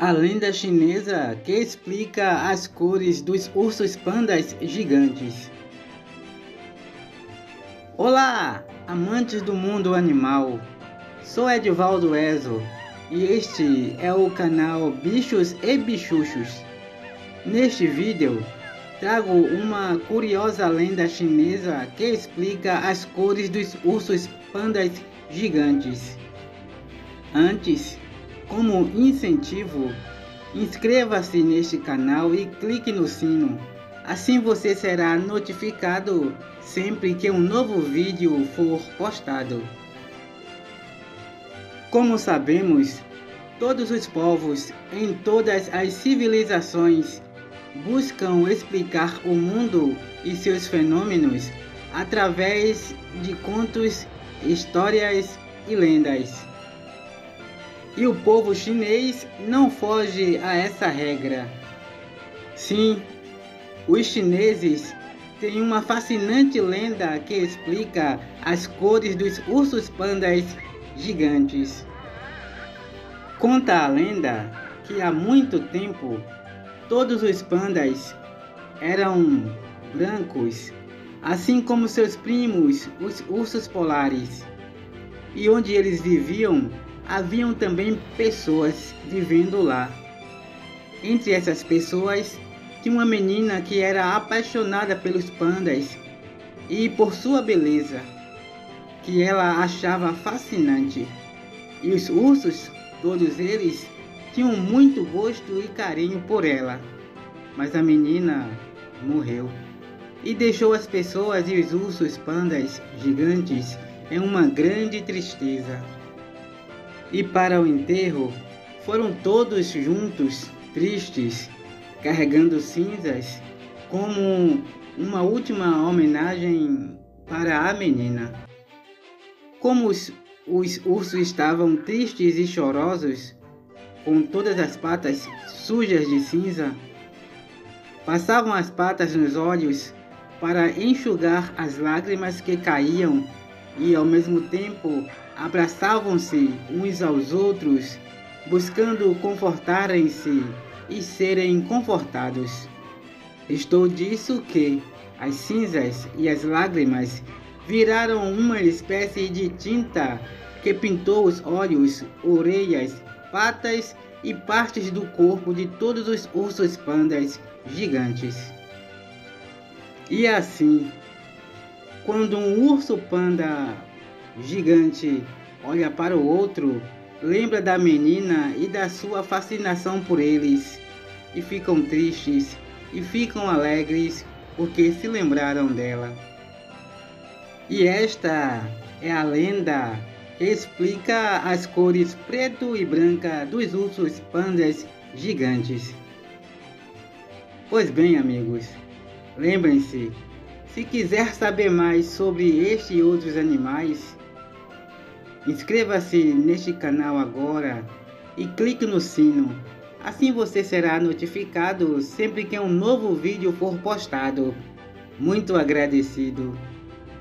A lenda chinesa que explica as cores dos ursos pandas gigantes. Olá, amantes do mundo animal. Sou Edvaldo Ezo e este é o canal Bichos e Bichuchos. Neste vídeo, trago uma curiosa lenda chinesa que explica as cores dos ursos pandas gigantes. Antes, como incentivo, inscreva-se neste canal e clique no sino. Assim você será notificado sempre que um novo vídeo for postado. Como sabemos, todos os povos em todas as civilizações buscam explicar o mundo e seus fenômenos através de contos, histórias e lendas. E o povo chinês não foge a essa regra. Sim, os chineses têm uma fascinante lenda que explica as cores dos ursos pandas gigantes. Conta a lenda que há muito tempo todos os pandas eram brancos, assim como seus primos, os ursos polares. E onde eles viviam haviam também pessoas vivendo lá. Entre essas pessoas, tinha uma menina que era apaixonada pelos pandas e por sua beleza, que ela achava fascinante. E os ursos, todos eles, tinham muito gosto e carinho por ela. Mas a menina morreu e deixou as pessoas e os ursos pandas gigantes em uma grande tristeza. E para o enterro foram todos juntos, tristes, carregando cinzas, como uma última homenagem para a menina. Como os, os ursos estavam tristes e chorosos, com todas as patas sujas de cinza, passavam as patas nos olhos para enxugar as lágrimas que caíam e ao mesmo tempo abraçavam-se uns aos outros, buscando confortarem-se e serem confortados. Estou disso que as cinzas e as lágrimas viraram uma espécie de tinta que pintou os olhos, orelhas, patas e partes do corpo de todos os ursos pandas gigantes. E assim, quando um urso panda gigante olha para o outro, lembra da menina e da sua fascinação por eles, e ficam tristes e ficam alegres porque se lembraram dela. E esta é a lenda que explica as cores preto e branca dos ursos pandas gigantes. Pois bem, amigos, lembrem-se, se quiser saber mais sobre este e outros animais, Inscreva-se neste canal agora e clique no sino. Assim você será notificado sempre que um novo vídeo for postado. Muito agradecido.